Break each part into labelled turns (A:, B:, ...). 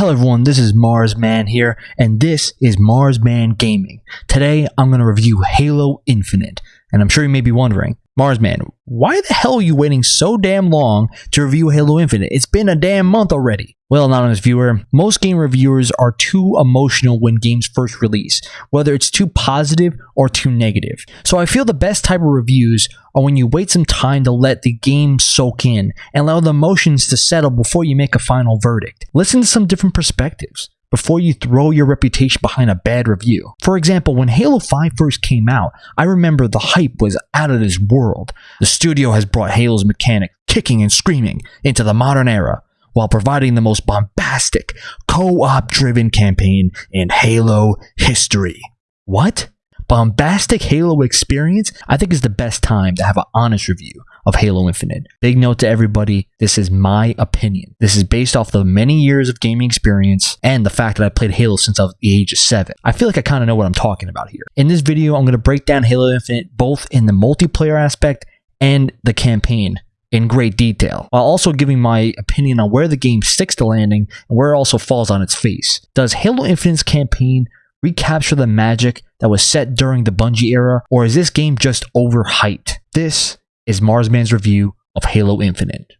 A: Hello everyone, this is Marsman here, and this is Marsman Gaming. Today, I'm going to review Halo Infinite, and I'm sure you may be wondering, Marsman, why the hell are you waiting so damn long to review Halo Infinite? It's been a damn month already. Well, anonymous viewer, most game reviewers are too emotional when games first release, whether it's too positive or too negative. So I feel the best type of reviews are when you wait some time to let the game soak in and allow the emotions to settle before you make a final verdict. Listen to some different perspectives before you throw your reputation behind a bad review. For example, when Halo 5 first came out, I remember the hype was out of this world. The studio has brought Halo's mechanic kicking and screaming into the modern era while providing the most bombastic, co-op driven campaign in Halo history. What? Bombastic Halo experience? I think is the best time to have an honest review of Halo Infinite. Big note to everybody, this is my opinion. This is based off the many years of gaming experience and the fact that I played Halo since I was the age of 7. I feel like I kind of know what I'm talking about here. In this video, I'm going to break down Halo Infinite both in the multiplayer aspect and the campaign in great detail, while also giving my opinion on where the game sticks to landing and where it also falls on its face. Does Halo Infinite's campaign recapture the magic that was set during the Bungie era, or is this game just overhyped? This is Marsman's review of Halo Infinite.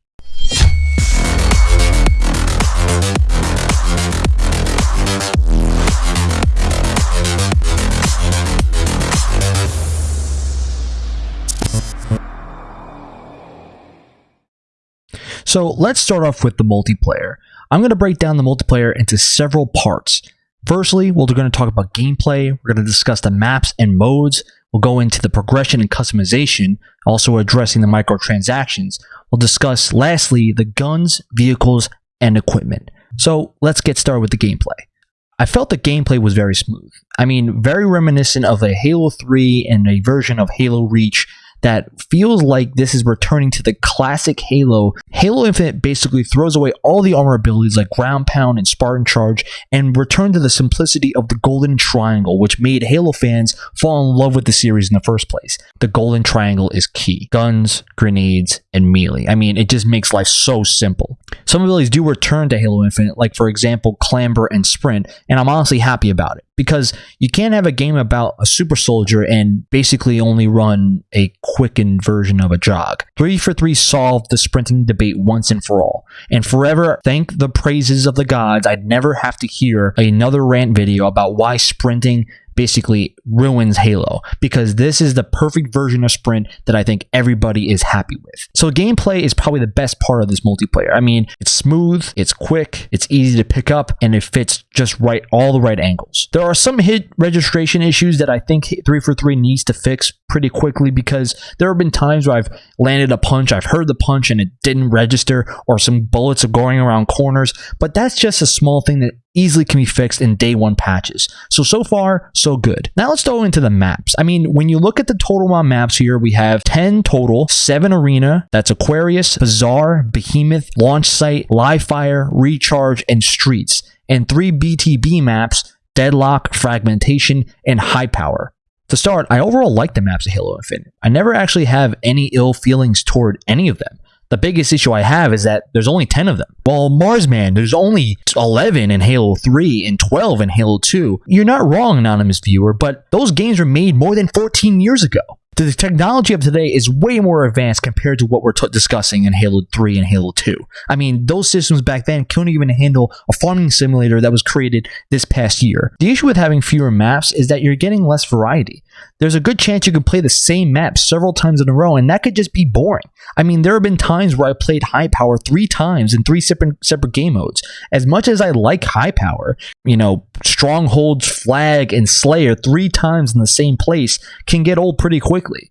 A: So let's start off with the multiplayer. I'm going to break down the multiplayer into several parts. Firstly, we're going to talk about gameplay, we're going to discuss the maps and modes, we'll go into the progression and customization, also addressing the microtransactions. We'll discuss, lastly, the guns, vehicles, and equipment. So let's get started with the gameplay. I felt the gameplay was very smooth. I mean, very reminiscent of a Halo 3 and a version of Halo Reach that feels like this is returning to the classic Halo. Halo Infinite basically throws away all the armor abilities like Ground Pound and Spartan Charge and return to the simplicity of the Golden Triangle, which made Halo fans fall in love with the series in the first place. The Golden Triangle is key. Guns, grenades, and melee. I mean, it just makes life so simple. Some abilities do return to Halo Infinite, like for example, Clamber and Sprint, and I'm honestly happy about it because you can't have a game about a super soldier and basically only run a quickened version of a jog. 343 solved the sprinting debate once and for all. And forever thank the praises of the gods, I'd never have to hear another rant video about why sprinting basically ruins Halo because this is the perfect version of sprint that I think everybody is happy with. So gameplay is probably the best part of this multiplayer. I mean, it's smooth, it's quick, it's easy to pick up, and it fits just right all the right angles. There are some hit registration issues that I think 343 needs to fix pretty quickly because there have been times where I've landed a punch, I've heard the punch and it didn't register, or some bullets are going around corners, but that's just a small thing that easily can be fixed in day one patches. So, so far, so good. Now let's go into the maps. I mean, when you look at the total amount maps here, we have 10 total, 7 arena, that's Aquarius, Bazaar, Behemoth, Launch Site, Live Fire, Recharge, and Streets, and 3 BTB maps, Deadlock, Fragmentation, and High Power. To start, I overall like the maps of Halo Infinite. I never actually have any ill feelings toward any of them. The biggest issue I have is that there's only 10 of them. Well, Marsman, there's only 11 in Halo 3 and 12 in Halo 2. You're not wrong, anonymous viewer, but those games were made more than 14 years ago the technology of today is way more advanced compared to what we're discussing in Halo 3 and Halo 2. I mean, those systems back then couldn't even handle a farming simulator that was created this past year. The issue with having fewer maps is that you're getting less variety. There's a good chance you can play the same map several times in a row, and that could just be boring. I mean, there have been times where I played High Power three times in three separate, separate game modes. As much as I like High Power, you know, Strongholds, Flag, and Slayer three times in the same place can get old pretty quickly.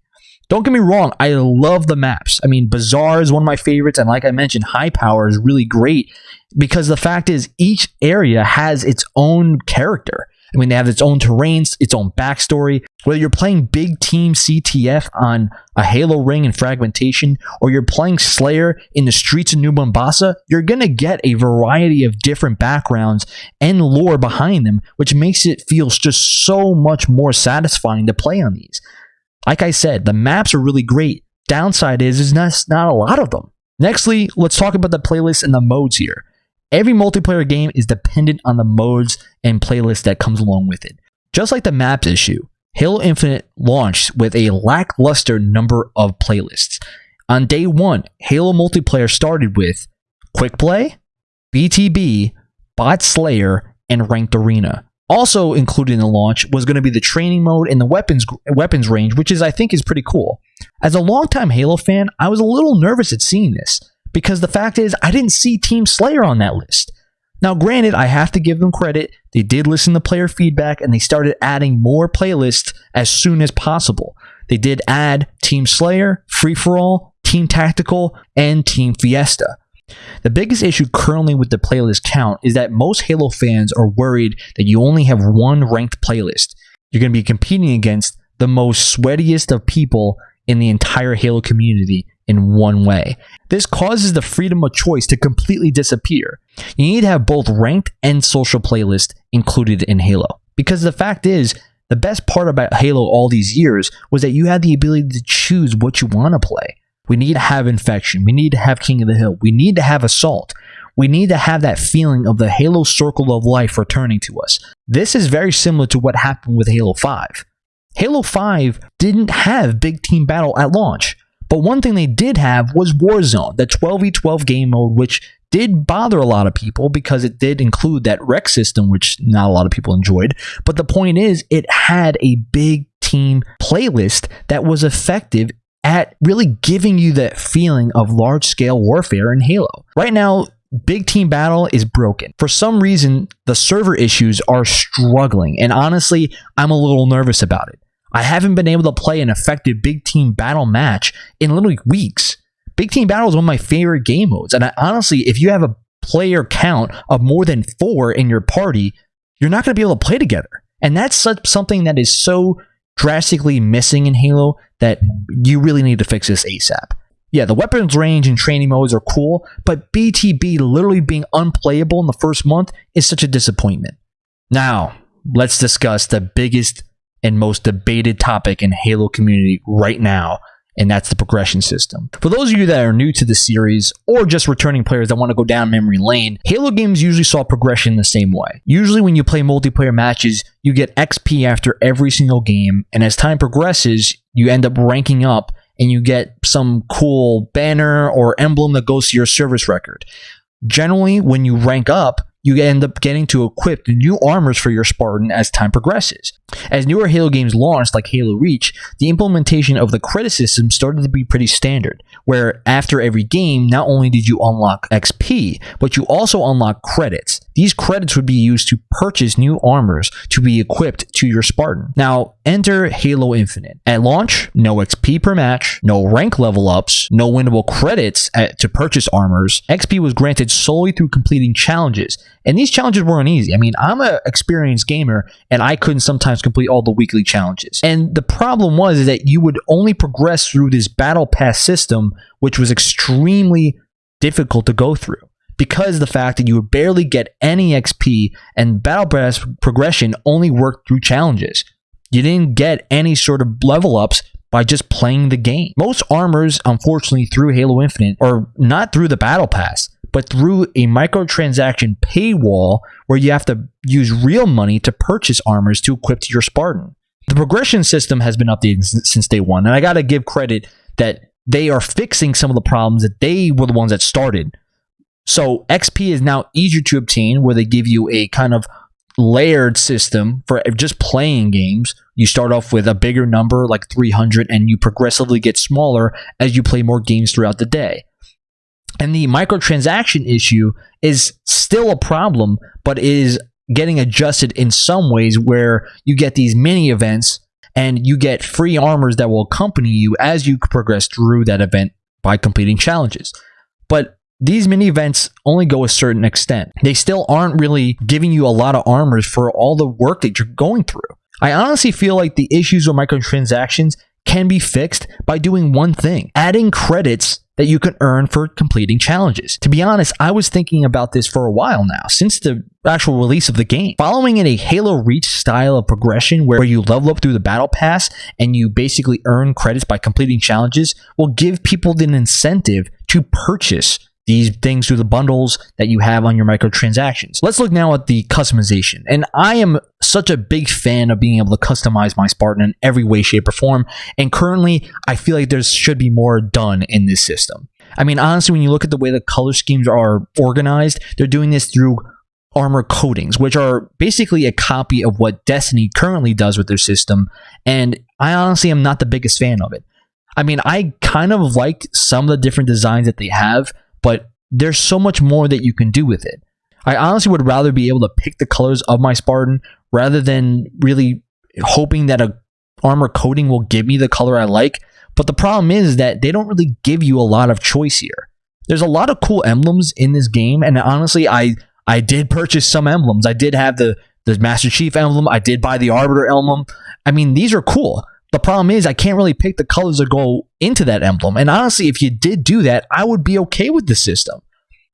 A: Don't get me wrong, I love the maps. I mean, Bazaar is one of my favorites, and like I mentioned, High Power is really great because the fact is each area has its own character. I mean, they have its own terrains, its own backstory. Whether you're playing big team CTF on a Halo ring and fragmentation, or you're playing Slayer in the streets of New Mombasa, you're going to get a variety of different backgrounds and lore behind them, which makes it feel just so much more satisfying to play on these. Like I said, the maps are really great. Downside is, is not, not a lot of them. Nextly, let's talk about the playlist and the modes here. Every multiplayer game is dependent on the modes and playlists that comes along with it. Just like the maps issue, Halo Infinite launched with a lackluster number of playlists. On day one, Halo multiplayer started with Quick Play, BTB, Bot Slayer, and Ranked Arena. Also included in the launch was going to be the training mode and the weapons weapons range, which is I think is pretty cool. As a longtime Halo fan, I was a little nervous at seeing this because the fact is I didn't see Team Slayer on that list. Now, granted, I have to give them credit. They did listen to player feedback and they started adding more playlists as soon as possible. They did add Team Slayer, Free for All, Team Tactical, and Team Fiesta. The biggest issue currently with the playlist count is that most Halo fans are worried that you only have one ranked playlist. You're going to be competing against the most sweatiest of people in the entire Halo community in one way. This causes the freedom of choice to completely disappear. You need to have both ranked and social playlists included in Halo. Because the fact is, the best part about Halo all these years was that you had the ability to choose what you want to play. We need to have Infection. We need to have King of the Hill. We need to have Assault. We need to have that feeling of the Halo circle of life returning to us. This is very similar to what happened with Halo 5. Halo 5 didn't have big team battle at launch, but one thing they did have was Warzone, the 12v12 game mode, which did bother a lot of people because it did include that REQ system, which not a lot of people enjoyed. But the point is, it had a big team playlist that was effective at really giving you that feeling of large scale warfare in Halo. Right now, Big Team Battle is broken. For some reason, the server issues are struggling, and honestly, I'm a little nervous about it. I haven't been able to play an effective Big Team Battle match in literally weeks. Big Team Battle is one of my favorite game modes, and I, honestly, if you have a player count of more than four in your party, you're not going to be able to play together. And that's something that is so drastically missing in Halo that you really need to fix this ASAP. Yeah, the weapons range and training modes are cool, but BTB literally being unplayable in the first month is such a disappointment. Now, let's discuss the biggest and most debated topic in Halo community right now, and that's the progression system. For those of you that are new to the series or just returning players that want to go down memory lane, Halo games usually saw progression the same way. Usually when you play multiplayer matches, you get XP after every single game, and as time progresses, you end up ranking up and you get some cool banner or emblem that goes to your service record. Generally, when you rank up, you end up getting to equip new armors for your Spartan as time progresses. As newer Halo games launched, like Halo Reach, the implementation of the credit system started to be pretty standard, where after every game, not only did you unlock XP, but you also unlock credits. These credits would be used to purchase new armors to be equipped to your Spartan. Now, enter Halo Infinite. At launch, no XP per match, no rank level ups, no winnable credits at, to purchase armors. XP was granted solely through completing challenges, and these challenges weren't easy. I mean, I'm an experienced gamer, and I couldn't sometimes complete all the weekly challenges. And the problem was is that you would only progress through this battle pass system, which was extremely difficult to go through because the fact that you would barely get any XP and Battle Pass progression only worked through challenges. You didn't get any sort of level ups by just playing the game. Most armors, unfortunately, through Halo Infinite are not through the Battle Pass, but through a microtransaction paywall where you have to use real money to purchase armors to equip to your Spartan. The progression system has been updated since day one, and I got to give credit that they are fixing some of the problems that they were the ones that started. So XP is now easier to obtain, where they give you a kind of layered system for just playing games. You start off with a bigger number, like 300, and you progressively get smaller as you play more games throughout the day. And the microtransaction issue is still a problem, but is getting adjusted in some ways where you get these mini events and you get free armors that will accompany you as you progress through that event by completing challenges. But these mini events only go a certain extent. They still aren't really giving you a lot of armors for all the work that you're going through. I honestly feel like the issues with microtransactions can be fixed by doing one thing adding credits that you can earn for completing challenges. To be honest, I was thinking about this for a while now, since the actual release of the game. Following in a Halo Reach style of progression where you level up through the battle pass and you basically earn credits by completing challenges will give people an incentive to purchase these things through the bundles that you have on your microtransactions. Let's look now at the customization. And I am such a big fan of being able to customize my Spartan in every way, shape, or form. And currently, I feel like there should be more done in this system. I mean, honestly, when you look at the way the color schemes are organized, they're doing this through armor coatings, which are basically a copy of what Destiny currently does with their system. And I honestly am not the biggest fan of it. I mean, I kind of liked some of the different designs that they have, but there's so much more that you can do with it. I honestly would rather be able to pick the colors of my Spartan rather than really hoping that a armor coating will give me the color I like. But the problem is that they don't really give you a lot of choice here. There's a lot of cool emblems in this game, and honestly, I I did purchase some emblems. I did have the the Master Chief emblem. I did buy the Arbiter emblem. I mean, these are cool. The problem is I can't really pick the colors that go into that emblem. And honestly, if you did do that, I would be okay with the system.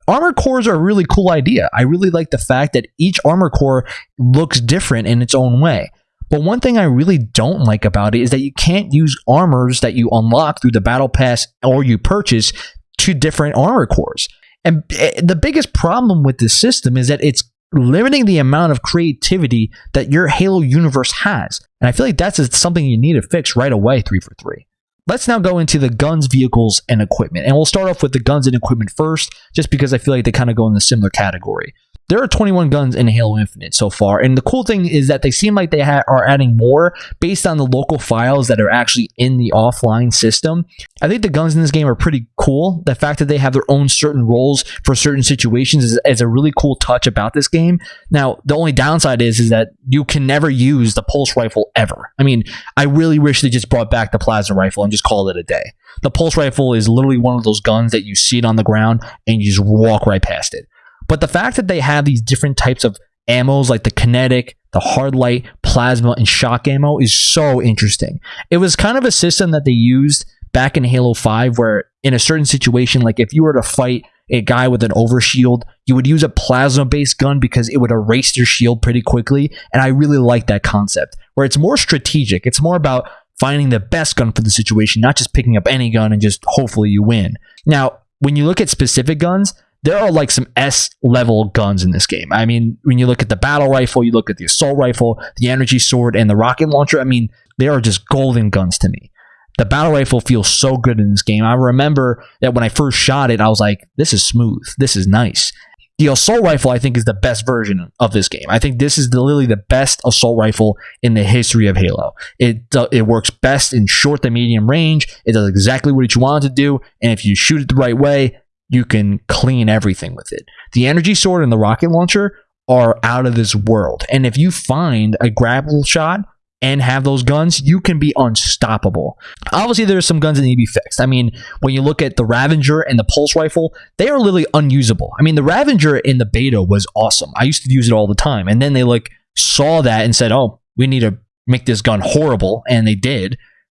A: Armor cores are a really cool idea. I really like the fact that each armor core looks different in its own way. But one thing I really don't like about it is that you can't use armors that you unlock through the battle pass or you purchase to different armor cores. And eh, the biggest problem with this system is that it's limiting the amount of creativity that your Halo universe has. And I feel like that's something you need to fix right away, 343. Let's now go into the guns, vehicles, and equipment. And we'll start off with the guns and equipment first, just because I feel like they kind of go in a similar category. There are 21 guns in Halo Infinite so far, and the cool thing is that they seem like they ha- are adding more based on the local files that are actually in the offline system. I think the guns in this game are pretty cool. The fact that they have their own certain roles for certain situations is, is a really cool touch about this game. Now, the only downside is is that you can never use the pulse rifle ever. I mean, I really wish they just brought back the plasma rifle and just called it a day. The pulse rifle is literally one of those guns that you see it on the ground and you just walk right past it. But the fact that they have these different types of ammos like the kinetic, the hard light, plasma, and shock ammo is so interesting. It was kind of a system that they used back in Halo 5 where in a certain situation, like if you were to fight a guy with an overshield, you would use a plasma based gun because it would erase your shield pretty quickly. And I really like that concept where it's more strategic. It's more about finding the best gun for the situation, not just picking up any gun and just hopefully you win. Now, when you look at specific guns, there are like some S level guns in this game. I mean, when you look at the battle rifle, you look at the assault rifle, the energy sword, and the rocket launcher. I mean, they are just golden guns to me. The battle rifle feels so good in this game. I remember that when I first shot it, I was like, this is smooth. This is nice. The assault rifle, I think, is the best version of this game. I think this is the, literally the best assault rifle in the history of Halo. It it works best in short to medium range. It does exactly what you want it to do, and if you shoot it the right way, you can clean everything with it. The energy sword and the rocket launcher are out of this world. And if you find a grapple shot and have those guns, you can be unstoppable. Obviously, there's some guns that need to be fixed. I mean, when you look at the Ravager and the Pulse Rifle, they are literally unusable. I mean, the Ravager in the beta was awesome. I used to use it all the time. And then they like saw that and said, oh, we need to make this gun horrible. And they did.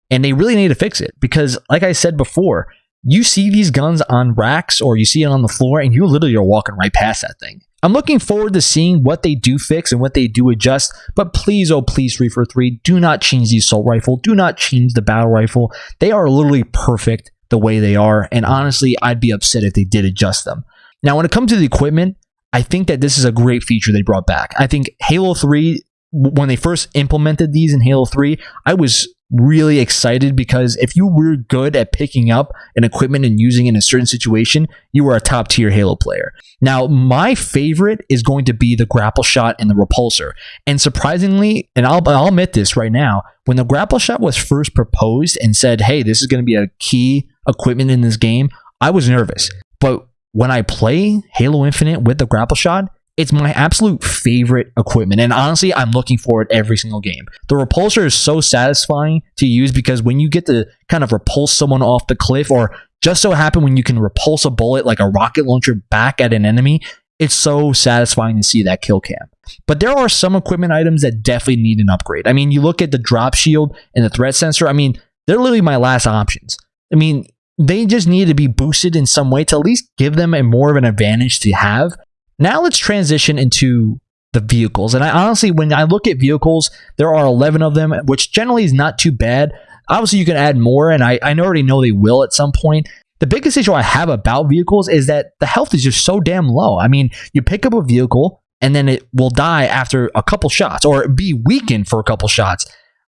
A: And they really need to fix it because, like I said before, you see these guns on racks or you see it on the floor and you literally are walking right past that thing. I'm looking forward to seeing what they do fix and what they do adjust, but please, oh please, 343, do not change the assault rifle. Do not change the battle rifle. They are literally perfect the way they are, and honestly, I'd be upset if they did adjust them. Now, when it comes to the equipment, I think that this is a great feature they brought back. I think Halo 3, when they first implemented these in Halo 3, I was really excited because if you were good at picking up an equipment and using it in a certain situation, you were a top tier Halo player. Now, my favorite is going to be the grapple shot and the repulsor. And surprisingly, and I'll, I'll admit this right now, when the grapple shot was first proposed and said, hey, this is going to be a key equipment in this game, I was nervous. But when I play Halo Infinite with the grapple shot, it's my absolute favorite equipment. And honestly, I'm looking for it every single game. The repulsor is so satisfying to use because when you get to kind of repulse someone off the cliff, or just so happen when you can repulse a bullet like a rocket launcher back at an enemy, it's so satisfying to see that kill cam. But there are some equipment items that definitely need an upgrade. I mean, you look at the drop shield and the threat sensor, I mean, they're literally my last options. I mean, they just need to be boosted in some way to at least give them a more of an advantage to have now let's transition into the vehicles. And I honestly, when I look at vehicles, there are 11 of them, which generally is not too bad. Obviously, you can add more, and I, I already know they will at some point. The biggest issue I have about vehicles is that the health is just so damn low. I mean, you pick up a vehicle and then it will die after a couple shots or be weakened for a couple shots.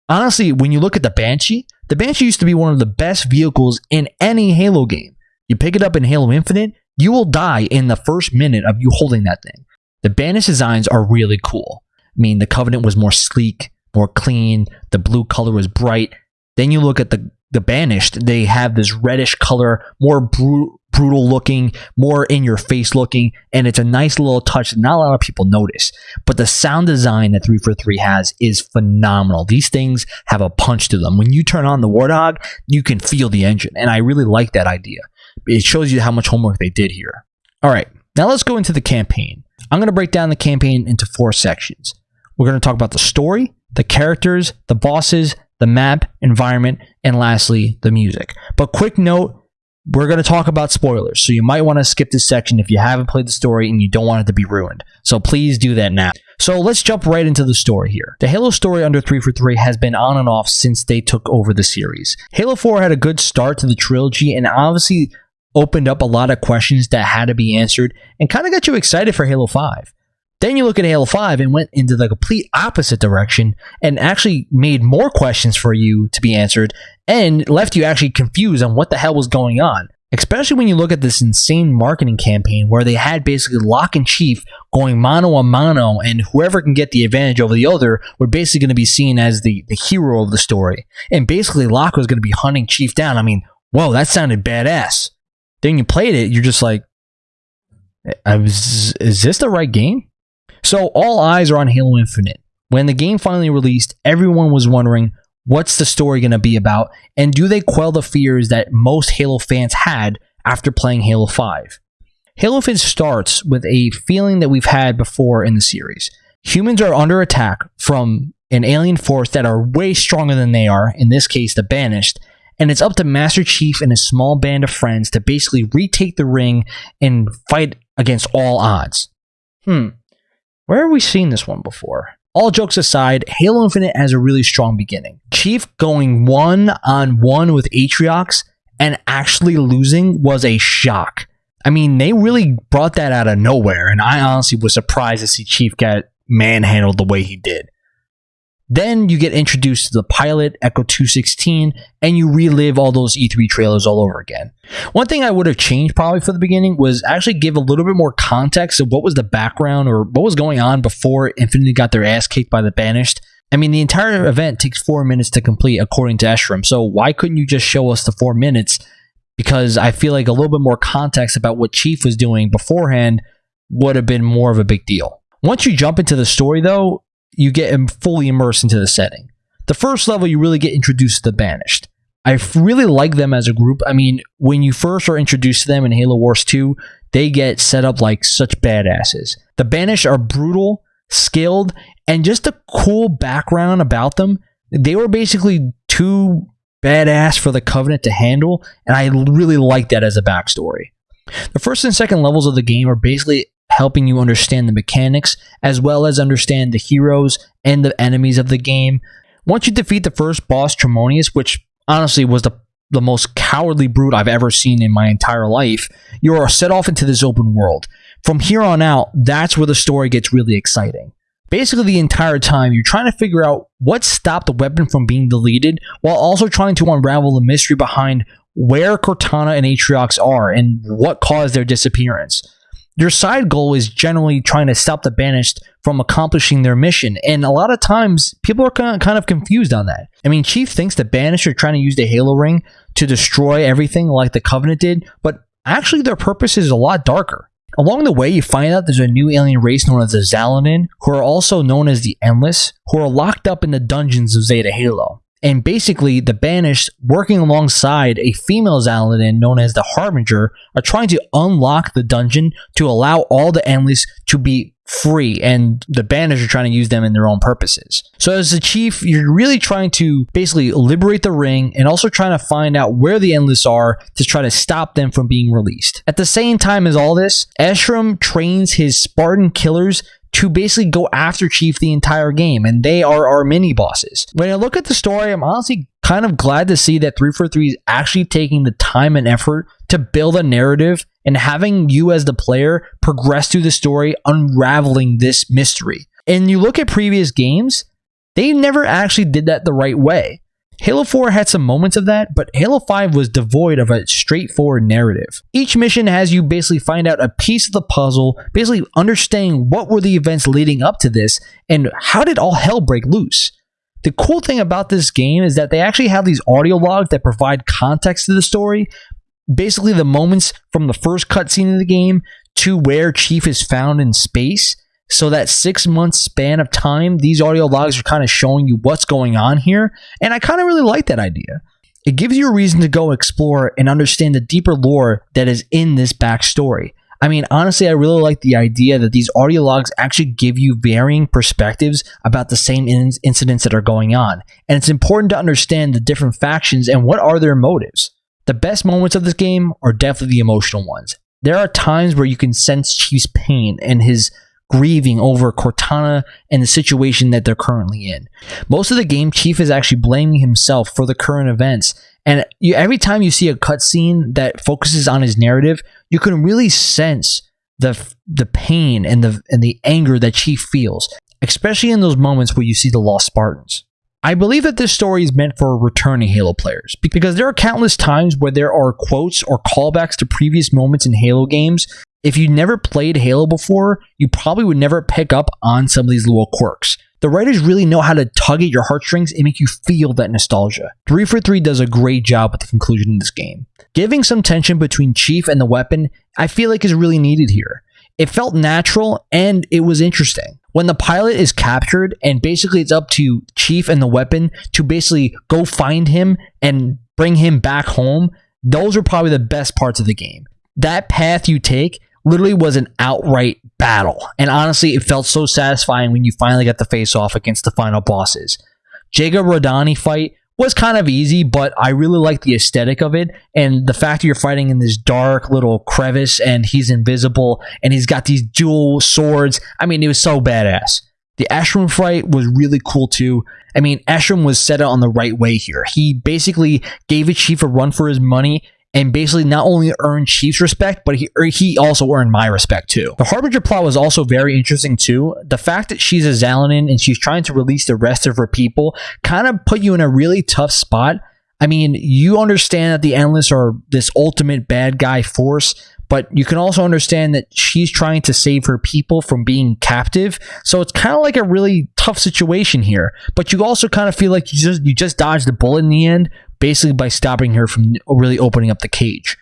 A: Honestly, when you look at the Banshee, the Banshee used to be one of the best vehicles in any Halo game. You pick it up in Halo Infinite, you will die in the first minute of you holding that thing. The Banished designs are really cool. I mean, the Covenant was more sleek, more clean, the blue color was bright. Then you look at the the banished, they have this reddish color, more bru- brutal looking, more in your face looking, and it's a nice little touch that not a lot of people notice. But the sound design that 343 has is phenomenal. These things have a punch to them. When you turn on the Warthog, you can feel the engine, and I really like that idea. It shows you how much homework they did here. All right, now let's go into the campaign. I'm going to break down the campaign into four sections. We're going to talk about the story, the characters, the bosses, the map, environment, and lastly, the music. But quick note, we're going to talk about spoilers, so you might want to skip this section if you haven't played the story and you don't want it to be ruined. So please do that now. So let's jump right into the story here. The Halo story under 343 has been on and off since they took over the series. Halo 4 had a good start to the trilogy and obviously opened up a lot of questions that had to be answered and kind of got you excited for Halo 5. Then you look at Halo 5 and went into the complete opposite direction and actually made more questions for you to be answered and left you actually confused on what the hell was going on. Especially when you look at this insane marketing campaign where they had basically Locke and Chief going mano a mano, and whoever can get the advantage over the other were basically going to be seen as the, the hero of the story. And basically, Locke was going to be hunting Chief down. I mean, whoa, that sounded badass. Then you played it, you're just like, uh, I was, is this the right game? So all eyes are on Halo Infinite. When the game finally released, everyone was wondering what's the story going to be about and do they quell the fears that most Halo fans had after playing Halo 5. Halo Infinite starts with a feeling that we've had before in the series. Humans are under attack from an alien force that are way stronger than they are, in this case the Banished, and it's up to Master Chief and his small band of friends to basically retake the ring and fight against all odds. Hmm, where have we seen this one before? All jokes aside, Halo Infinite has a really strong beginning. Chief going one on one with Atriox and actually losing was a shock. I mean, they really brought that out of nowhere, and I honestly was surprised to see Chief get manhandled the way he did. Then you get introduced to the pilot, Echo 216, and you relive all those E3 trailers all over again. One thing I would have changed probably for the beginning was actually give a little bit more context of what was the background or what was going on before Infinity got their ass kicked by the Banished. I mean, the entire event takes four minutes to complete, according to Escharum. so why couldn't you just show us the four minutes? Because I feel like a little bit more context about what Chief was doing beforehand would have been more of a big deal. Once you jump into the story, though, you get fully immersed into the setting. The first level, you really get introduced to the Banished. I really like them as a group. I mean, when you first are introduced to them in Halo Wars 2, they get set up like such badasses. The Banished are brutal, skilled, and just a cool background about them. They were basically too badass for the Covenant to handle, and I really like that as a backstory. The first and second levels of the game are basically helping you understand the mechanics as well as understand the heroes and the enemies of the game. Once you defeat the first boss, Tremonius, which honestly was the the most cowardly brute I've ever seen in my entire life, you are set off into this open world. From here on out, that's where the story gets really exciting. Basically, the entire time, you're trying to figure out what stopped the weapon from being deleted, while also trying to unravel the mystery behind where Cortana and Atriox are and what caused their disappearance your side goal is generally trying to stop the banished from accomplishing their mission. And a lot of times, people are kind of confused on that. I mean, Chief thinks the banished are trying to use the Halo ring to destroy everything like the Covenant did, but actually, their purpose is a lot darker. Along the way, you find out there's a new alien race known as the Xalanyn, who are also known as the Endless, who are locked up in the dungeons of Zeta Halo. And basically, the Banished, working alongside a female Xalanyn known as the Harbinger, are trying to unlock the dungeon to allow all the Endless to be free, and the Banished are trying to use them in their own purposes. So, as the Chief, you're really trying to basically liberate the ring and also trying to find out where the Endless are to try to stop them from being released. At the same time as all this, Escharum trains his Spartan killers to basically go after Chief the entire game, and they are our mini bosses. When I look at the story, I'm honestly kind of glad to see that 343 is actually taking the time and effort to build a narrative and having you as the player progress through the story, unraveling this mystery. And you look at previous games, they never actually did that the right way. Halo 4 had some moments of that, but Halo 5 was devoid of a straightforward narrative. Each mission has you basically find out a piece of the puzzle, basically understanding what were the events leading up to this and how did all hell break loose. The cool thing about this game is that they actually have these audio logs that provide context to the story. Basically, the moments from the first cutscene of the game to where Chief is found in space. So that six month span of time, these audio logs are kind of showing you what's going on here. And I kind of really like that idea. It gives you a reason to go explore and understand the deeper lore that is in this backstory. I mean, honestly, I really like the idea that these audio logs actually give you varying perspectives about the same in- incidents that are going on. And it's important to understand the different factions and what are their motives. The best moments of this game are definitely the emotional ones. There are times where you can sense Chief's pain and his grieving over Cortana and the situation that they're currently in. Most of the game, Chief is actually blaming himself for the current events. And you, every time you see a cutscene that focuses on his narrative, you can really sense the the pain and the and the anger that Chief feels, especially in those moments where you see the lost Spartans. I believe that this story is meant for returning Halo players because there are countless times where there are quotes or callbacks to previous moments in Halo games. If you never played Halo before, you probably would never pick up on some of these little quirks. The writers really know how to tug at your heartstrings and make you feel that nostalgia. 343 does a great job with the conclusion of this game. Giving some tension between Chief and the weapon, I feel like is really needed here. It felt natural and it was interesting. When the pilot is captured and basically it's up to Chief and the weapon to basically go find him and bring him back home, those are probably the best parts of the game. That path you take literally was an outright battle. And honestly, it felt so satisfying when you finally got the face off against the final bosses. Jega 'Rdomnai fight was kind of easy, but I really like the aesthetic of it and the fact that you're fighting in this dark little crevice and he's invisible and he's got these dual swords. I mean, it was so badass. The Escharum fight was really cool too. I mean, Escharum was set on the right way here. He basically gave a chief a run for his money and basically not only earned Chief's respect, but he he also earned my respect too. The Harbinger plot was also very interesting too. The fact that she's a Xalanyn and she's trying to release the rest of her people kind of put you in a really tough spot. I mean, you understand that the Endless are this ultimate bad guy force, but you can also understand that she's trying to save her people from being captive. So it's kind of like a really tough situation here. But you also kind of feel like you just you just dodged the bullet in the end, basically by stopping her from really opening up the cage.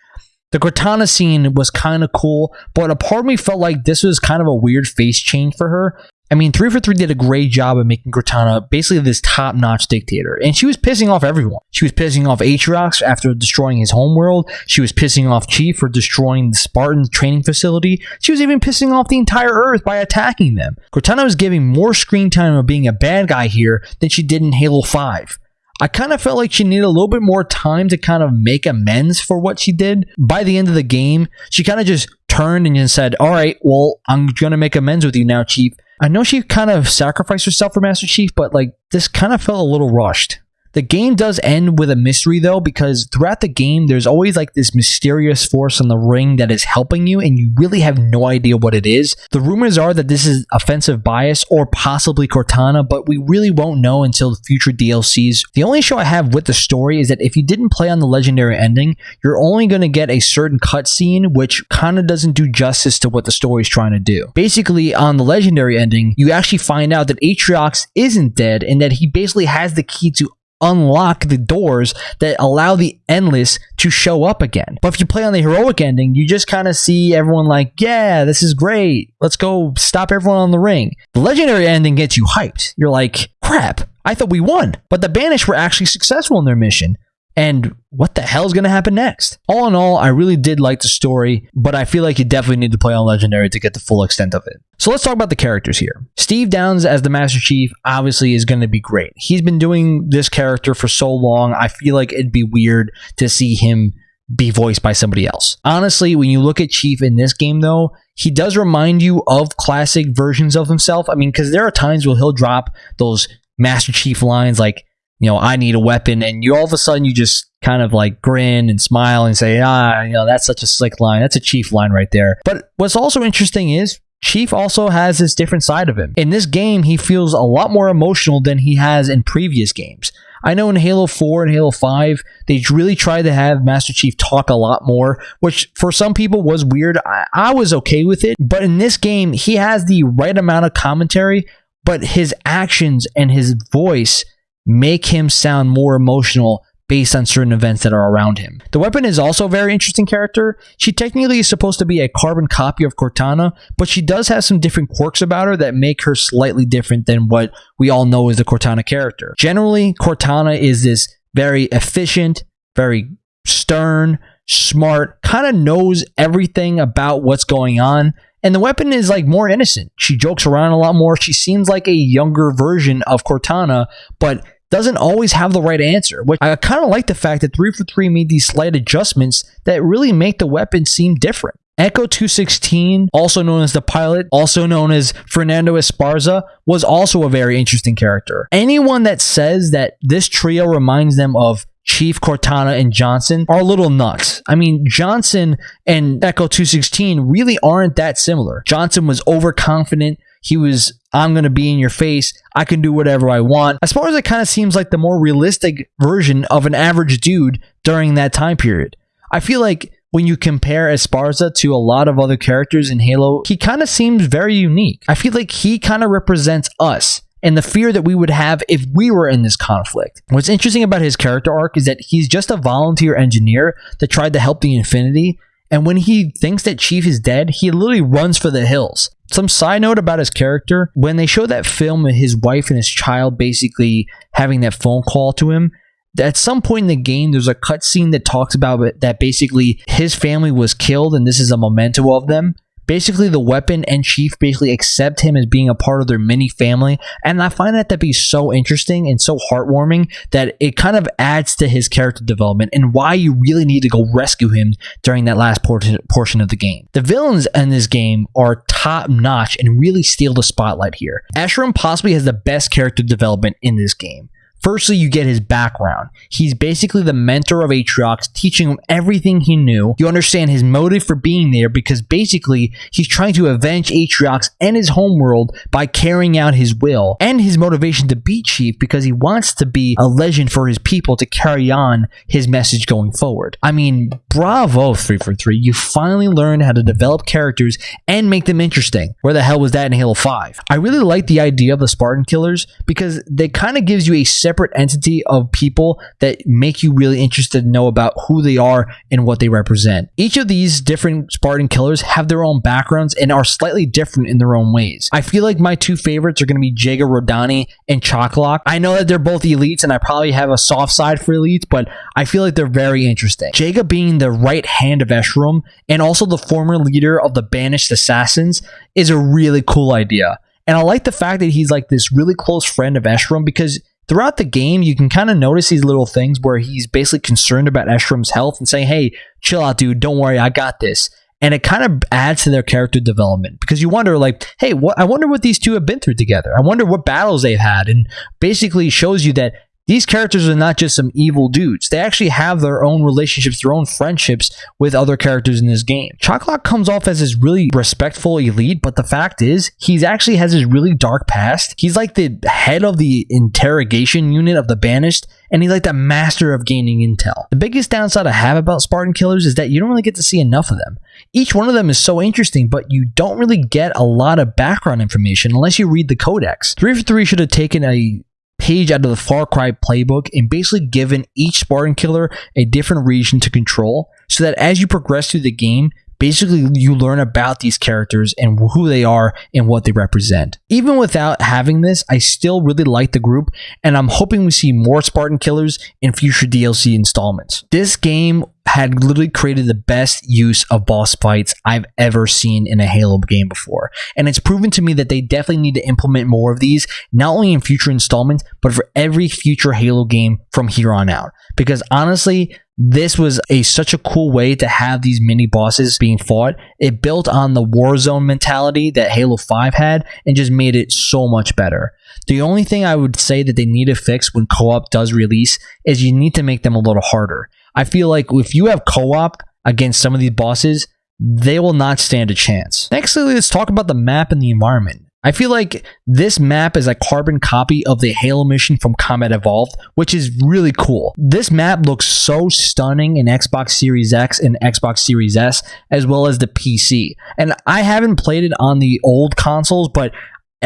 A: The Cortana scene was kind of cool, but a part of me felt like this was kind of a weird face change for her. I mean, 343 did a great job of making Cortana basically this top notch dictator, and she was pissing off everyone. She was pissing off Atriox after destroying his homeworld. She was pissing off Chief for destroying the Spartan training facility. She was even pissing off the entire Earth by attacking them. Cortana was giving more screen time of being a bad guy here than she did in Halo 5. I kind of felt like she needed a little bit more time to kind of make amends for what she did. By the end of the game, she kind of just turned and just said, All right, well, I'm going to make amends with you now, Chief. I know she kind of sacrificed herself for Master Chief, but like this kind of felt a little rushed. The game does end with a mystery though, because throughout the game, there's always like this mysterious force in the ring that is helping you, and you really have no idea what it is. The rumors are that this is offensive bias or possibly Cortana, but we really won't know until future DLCs. The only show I have with the story is that if you didn't play on the legendary ending, you're only going to get a certain cutscene, which kind of doesn't do justice to what the story is trying to do. Basically, on the legendary ending, you actually find out that Atriox isn't dead and that he basically has the key to unlock the doors that allow the endless to show up again. But if you play on the heroic ending, you just kind of see everyone like, yeah, this is great. Let's go stop everyone on the ring. The legendary ending gets you hyped. You're like, crap, I thought we won. But the Banished were actually successful in their mission and what the hell is going to happen next? All in all, I really did like the story, but I feel like you definitely need to play on Legendary to get the full extent of it. So let's talk about the characters here. Steve Downes as the Master Chief obviously is going to be great. He's been doing this character for so long, I feel like it'd be weird to see him be voiced by somebody else. Honestly, when you look at Chief in this game, though, he does remind you of classic versions of himself. I mean, because there are times where he'll drop those Master Chief lines like, you know, I need a weapon, and you all of a sudden you just kind of like grin and smile and say, ah, you know, that's such a slick line. That's a Chief line right there. But what's also interesting is Chief also has this different side of him. In this game, he feels a lot more emotional than he has in previous games. I know in Halo 4 and Halo 5, they really tried to have Master Chief talk a lot more, which for some people was weird. I, I was okay with it. But in this game, he has the right amount of commentary, but his actions and his voice make him sound more emotional based on certain events that are around him. The weapon is also a very interesting character. She technically is supposed to be a carbon copy of Cortana, but she does have some different quirks about her that make her slightly different than what we all know as the Cortana character. Generally, Cortana is this very efficient, very stern, smart, kind of knows everything about what's going on. And the weapon is like more innocent. She jokes around a lot more. She seems like a younger version of Cortana, but doesn't always have the right answer. Which I kind of like the fact that 343 made these slight adjustments that really make the weapon seem different. Echo 216, also known as the pilot, also known as Fernando Esparza, was also a very interesting character. Anyone that says that this trio reminds them of Chief Cortana and Johnson are a little nuts. I mean, Johnson and Echo 216 really aren't that similar. Johnson was overconfident, he was, I'm going to be in your face. I can do whatever I want. As far as it kind of seems like the more realistic version of an average dude during that time period. I feel like when you compare Esparza to a lot of other characters in Halo, he kind of seems very unique. I feel like he kind of represents us and the fear that we would have if we were in this conflict. What's interesting about his character arc is that he's just a volunteer engineer that tried to help the Infinity, and when he thinks that Chief is dead, he literally runs for the hills. Some side note about his character when they show that film of his wife and his child basically having that phone call to him, at some point in the game, there's a cutscene that talks about it, that basically his family was killed and this is a memento of them basically the weapon and chief basically accept him as being a part of their mini family. And i find that to be so interesting and so heartwarming that it kind of adds to his character development and why you really need to go rescue him during that last portion portion of the game. The villains in this game are top notch and really steal the spotlight here. Escharum possibly has the best character development in this game Firstly, you get his background. He's basically the mentor of Atriox, teaching him everything he knew. You understand his motive for being there because basically he's trying to avenge Atriox and his homeworld by carrying out his will, and his motivation to be Chief because he wants to be a legend for his people to carry on his message going forward. I mean, bravo 343. You finally learned how to develop characters and make them interesting. Where the hell was that in Halo 5? I really like the idea of the Spartan Killers because they kind of gives you a separate entity of people that make you really interested to know about who they are and what they represent. Each of these different Spartan killers have their own backgrounds and are slightly different in their own ways. I feel like my two favorites are going to be Jega 'Rdomnai and Chak 'Lok. I know that they're both elites and I probably have a soft side for elites, but I feel like they're very interesting. Jega being the right hand of Escharum and also the former leader of the Banished Assassins is a really cool idea. And I like the fact that he's like this really close friend of Escharum because throughout the game, you can kind of notice these little things where he's basically concerned about Escharum's health and saying, hey, chill out, dude. Don't worry. I got this. And it kind of adds to their character development because you wonder, like, hey, what? I wonder what these two have been through together. I wonder what battles they've had, and basically shows you that these characters are not just some evil dudes. They actually have their own relationships, their own friendships with other characters in this game. Chak 'Lok comes off as this really respectful elite, but the fact is, he's actually has this really dark past. He's like the head of the interrogation unit of the Banished, and he's like the master of gaining intel. The biggest downside I have about Spartan Killers is that you don't really get to see enough of them. Each one of them is so interesting, but you don't really get a lot of background information unless you read the codex. 343 should have taken a page out of the Far Cry playbook and basically given each Spartan killer a different region to control so that as you progress through the game, basically you learn about these characters and who they are and what they represent. Even without having this, I still really like the group and I'm hoping we see more Spartan killers in future DLC installments. This game had literally created the best use of boss fights I've ever seen in a Halo game before. And it's proven to me that they definitely need to implement more of these, not only in future installments, but for every future Halo game from here on out. Because honestly, this was a such a cool way to have these mini bosses being fought. It built on the Warzone mentality that Halo 5 had and just made it so much better. The only thing I would say that they need to fix when co-op does release is you need to make them a little harder. I feel like if you have co-op against some of these bosses, they will not stand a chance. Next, let's talk about the map and the environment. I feel like this map is a carbon copy of the Halo mission from Combat Evolved, which is really cool. This map looks so stunning in Xbox Series X and Xbox Series S, as well as the PC. And I haven't played it on the old consoles, but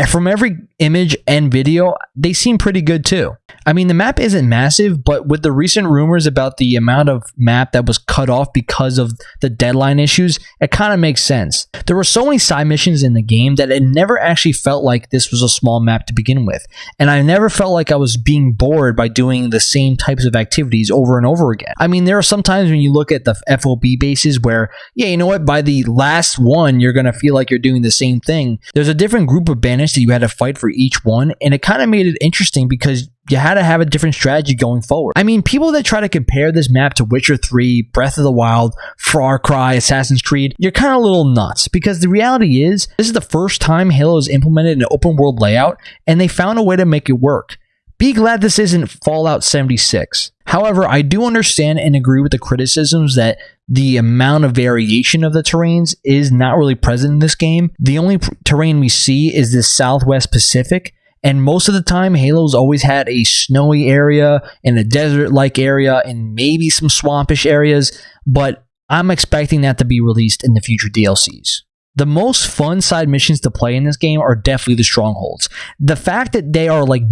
A: from every image and video, they seem pretty good too. I mean, the map isn't massive, but with the recent rumors about the amount of map that was cut off because of the deadline issues, it kind of makes sense. There were so many side missions in the game that it never actually felt like this was a small map to begin with. And I never felt like I was being bored by doing the same types of activities over and over again. I mean, there are some times when you look at the FOB bases where, yeah, you know what, by the last one, you're going to feel like you're doing the same thing. There's a different group of bandits that you had to fight for each one, and it kind of made it interesting because you had to have a different strategy going forward. I mean, people that try to compare this map to Witcher 3, Breath of the Wild, Far Cry, Assassin's Creed, you're kind of a little nuts because the reality is this is the first time Halo has implemented an open world layout and they found a way to make it work. Be glad this isn't Fallout 76. However, I do understand and agree with the criticisms that the amount of variation of the terrains is not really present in this game. The only terrain we see is the Southwest Pacific, and most of the time, Halo's always had a snowy area and a desert like area and maybe some swampish areas, but I'm expecting that to be released in the future DLCs. The most fun side missions to play in this game are definitely the strongholds. The fact that they are like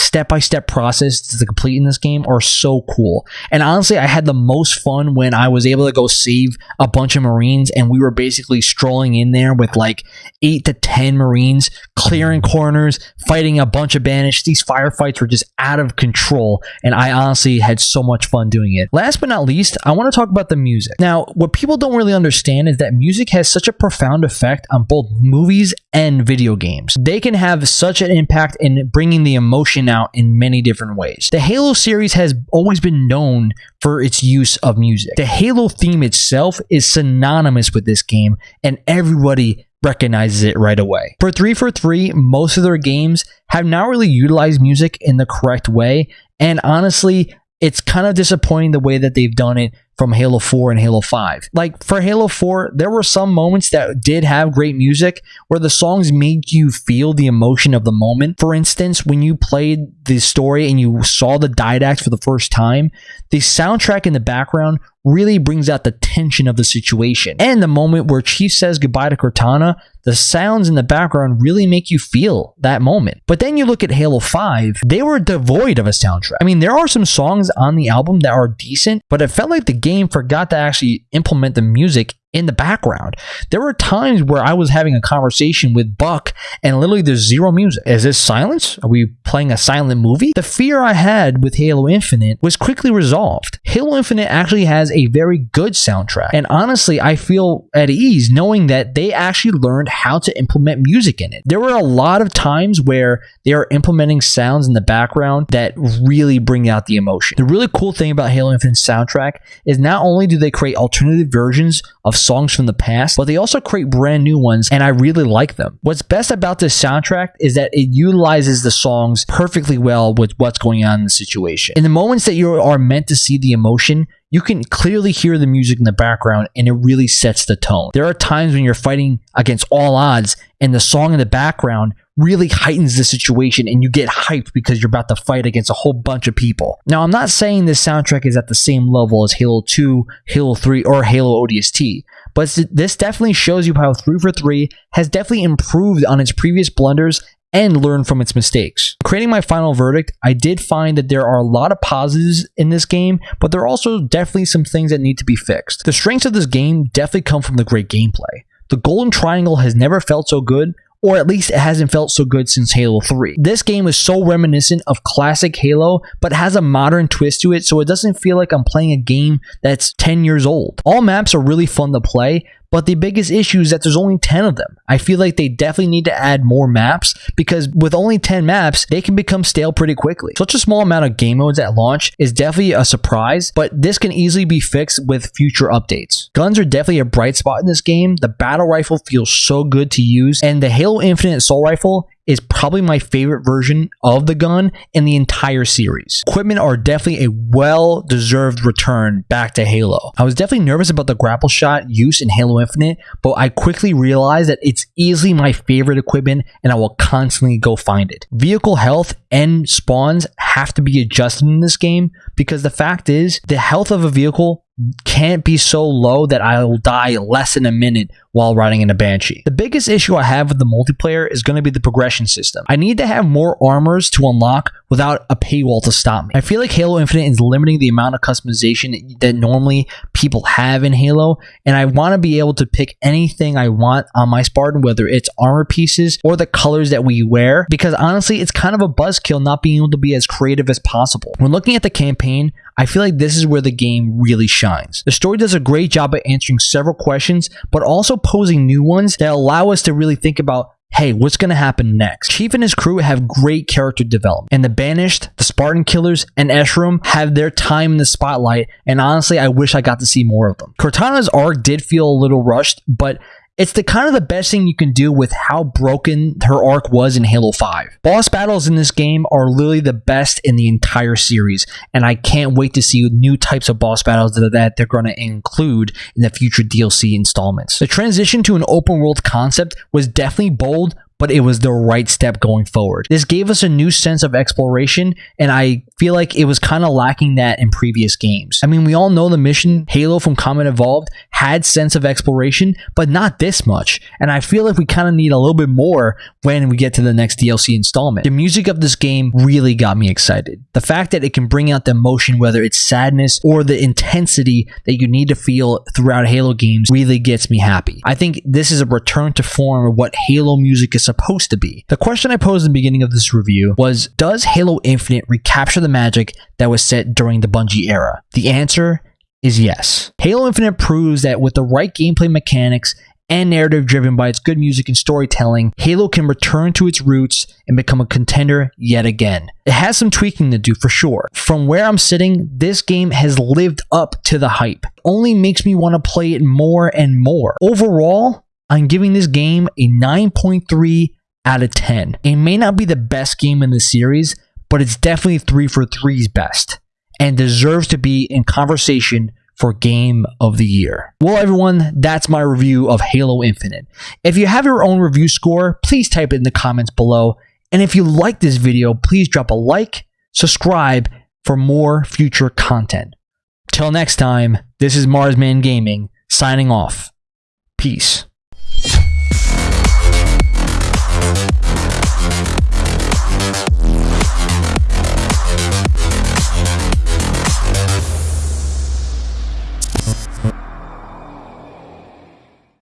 A: multi-tiered, step-by-step process to complete in this game are so cool. And honestly, I had the most fun when I was able to go save a bunch of Marines and we were basically strolling in there with like eight to ten Marines, clearing corners, fighting a bunch of bandits. These firefights were just out of control, and I honestly had so much fun doing it. Last but not least, I want to talk about the music. Now, what people don't really understand is that music has such a profound effect on both movies and video games. They can have such an impact in bringing the emotion out in many different ways. The Halo series has always been known for its use of music. The Halo theme itself is synonymous with this game, and everybody recognizes it right away. For 343, most of their games have not really utilized music in the correct way, and honestly, it's kind of disappointing the way that they've done it from Halo 4 and Halo 5. Like for Halo 4, there were some moments that did have great music where the songs made you feel the emotion of the moment. For instance, when you played the story and you saw the Didacts for the first time, the soundtrack in the background really brings out the tension of the situation. And the moment where Chief says goodbye to Cortana, the sounds in the background really make you feel that moment. But then you look at Halo 5, they were devoid of a soundtrack. I mean, there are some songs on the album that are decent, but it felt like the game forgot to actually implement the music in the background. There were times where I was having a conversation with Buck and literally there's zero music. Is this silence? Are we playing a silent movie? The fear I had with Halo Infinite was quickly resolved. Halo Infinite actually has a very good soundtrack. And honestly, I feel at ease knowing that they actually learned how to implement music in it. There were a lot of times where they are implementing sounds in the background that really bring out the emotion. The really cool thing about Halo Infinite soundtrack is not only do they create alternative versions of songs from the past, but they also create brand new ones, and I really like them. What's best about this soundtrack is that it utilizes the songs perfectly well with what's going on in the situation. In the moments that you are meant to see the emotion, you can clearly hear the music in the background and it really sets the tone. There are times when you're fighting against all odds and the song in the background really heightens the situation and you get hyped because you're about to fight against a whole bunch of people. Now, I'm not saying this soundtrack is at the same level as Halo 2, Halo 3, or Halo ODST, but this definitely shows you how 343 has definitely improved on its previous blunders and learn from its mistakes. Creating my final verdict, I did find that there are a lot of positives in this game, but there are also definitely some things that need to be fixed. The strengths of this game definitely come from the great gameplay. The golden triangle has never felt so good or at least it hasn't felt so good since Halo 3. This game is so reminiscent of classic Halo, but has a modern twist to it, so it doesn't feel like I'm playing a game that's 10 years old. All maps are really fun to play, but the biggest issue is that there's only 10 of them. I feel like they definitely need to add more maps because with only 10 maps, they can become stale pretty quickly. Such a small amount of game modes at launch is definitely a surprise, but this can easily be fixed with future updates. Guns are definitely a bright spot in this game. The battle rifle feels so good to use, and the Halo Infinite assault rifle is probably my favorite version of the gun in the entire series. Equipment are definitely a well deserved return back to Halo. I was definitely nervous about the grapple shot use in Halo Infinite, but I quickly realized that it's easily my favorite equipment and I will constantly go find it. Vehicle health and spawns have to be adjusted in this game because the fact is the health of a vehicle can't be so low that I will die less than a minute while riding in a Banshee. The biggest issue I have with the multiplayer is going to be the progression system. I need to have more armors to unlock without a paywall to stop me. I feel like Halo Infinite is limiting the amount of customization that normally people have in Halo, and I want to be able to pick anything I want on my Spartan, whether it's armor pieces or the colors that we wear, because honestly, it's kind of a buzzkill not being able to be as creative as possible. When looking at the campaign, I feel like this is where the game really shines. The story does a great job at answering several questions, but also posing new ones that allow us to really think about hey, what's going to happen next? Chief and his crew have great character development, and the Banished, the Spartan Killers, and Escharum have their time in the spotlight, and honestly, I wish I got to see more of them. Cortana's arc did feel a little rushed, but it's the kind of the best thing you can do with how broken her arc was in Halo 5. Boss battles in this game are literally the best in the entire series, and I can't wait to see new types of boss battles that they're going to include in the future DLC installments. The transition to an open world concept was definitely bold, but it was the right step going forward. This gave us a new sense of exploration, and I feel like it was kind of lacking that in previous games. I mean, we all know the mission Halo from Combat Evolved had sense of exploration, but not this much. And I feel like we kind of need a little bit more when we get to the next DLC installment. The music of this game really got me excited. The fact that it can bring out the emotion, whether it's sadness or the intensity that you need to feel throughout Halo games, really gets me happy. I think this is a return to form of what Halo music is supposed to be. The question I posed in the beginning of this review was Does Halo Infinite recapture the magic that was set during the Bungie era? The answer is yes. Halo Infinite proves that with the right gameplay mechanics and narrative driven by its good music and storytelling, Halo can return to its roots and become a contender yet again. It has some tweaking to do for sure. From where I'm sitting, this game has lived up to the hype. Only makes me want to play it more and more. Overall, I'm giving this game a 9.3 out of 10. It may not be the best game in the series, but it's definitely 343's best and deserves to be in conversation for Game of the Year. Well, everyone, that's my review of Halo Infinite. If you have your own review score, please type it in the comments below. And if you like this video, please drop a like, subscribe for more future content. Till next time, this is Marsman Gaming signing off. Peace you